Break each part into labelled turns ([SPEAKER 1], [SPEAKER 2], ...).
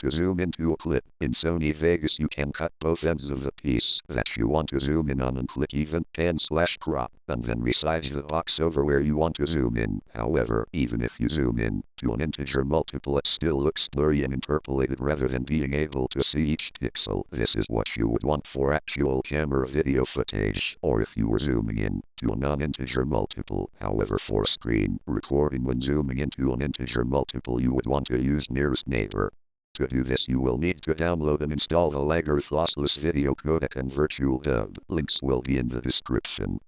[SPEAKER 1] To zoom into a clip in Sony Vegas, you can cut both ends of the piece that you want to zoom in on and click event pan slash crop and then resize the box over where you want to zoom in. However, even if you zoom in to an integer multiple, it still looks blurry and interpolated rather than being able to see each pixel. This is what you would want for actual camera video footage or if you were zooming in to a non-integer multiple. However, for screen recording when zooming into an integer multiple, you would want to use nearest neighbor. To do this you will need to download and install the Lagarith Lossless Video Codec and Virtual Dub. Links will be in the description.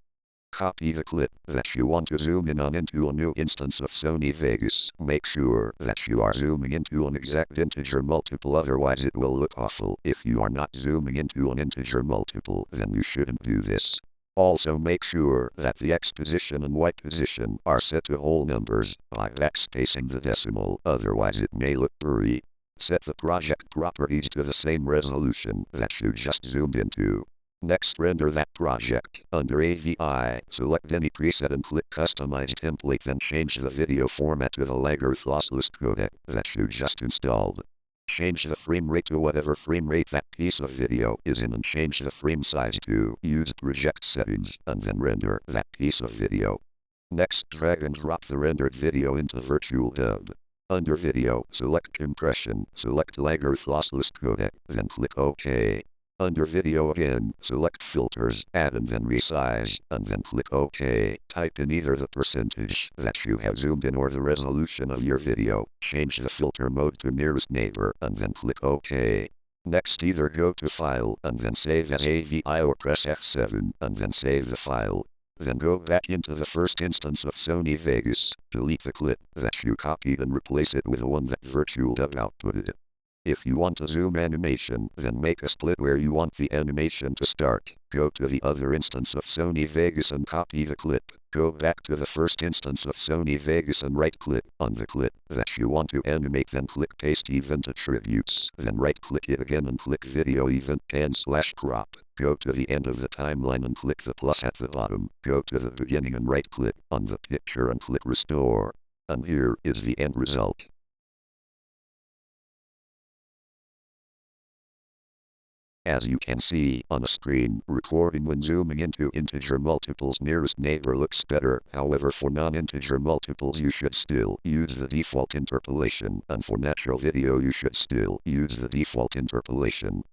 [SPEAKER 1] Copy the clip that you want to zoom in on into a new instance of Sony Vegas. Make sure that you are zooming into an exact integer multiple otherwise it will look awful. If you are not zooming into an integer multiple then you shouldn't do this. Also make sure that the X position and Y position are set to whole numbers by backspacing the decimal otherwise it may look blurry. Set the project properties to the same resolution that you just zoomed into. Next render that project. Under AVI, select any preset and click Customize Template then change the video format to the Lagarith Lossless codec that you just installed. Change the frame rate to whatever frame rate that piece of video is in and change the frame size to use project settings and then render that piece of video. Next drag and drop the rendered video into Virtual Dub. Under Video, select Compression, select Lagarith Lossless Codec, then click OK. Under Video again, select Filters, Add and then Resize, and then click OK. Type in either the percentage that you have zoomed in or the resolution of your video. Change the filter mode to nearest neighbor, and then click OK. Next either go to File and then save as AVI or press F7 and then save the file. Then go back into the first instance of Sony Vegas, delete the clip that you copied and replace it with the one that Virtual Dub outputted. If you want a zoom animation, then make a split where you want the animation to start. Go to the other instance of Sony Vegas and copy the clip. Go back to the first instance of Sony Vegas and right click on the clip that you want to animate then click paste event attributes. Then right click it again and click video event pan slash crop. Go to the end of the timeline and click the plus at the bottom. Go to the beginning and right click on the picture and click restore. And here is the end result. As you can see on the screen, recording when zooming into integer multiples nearest neighbor looks better. However, for non-integer multiples you should still use the default interpolation, and for natural video you should still use the default interpolation.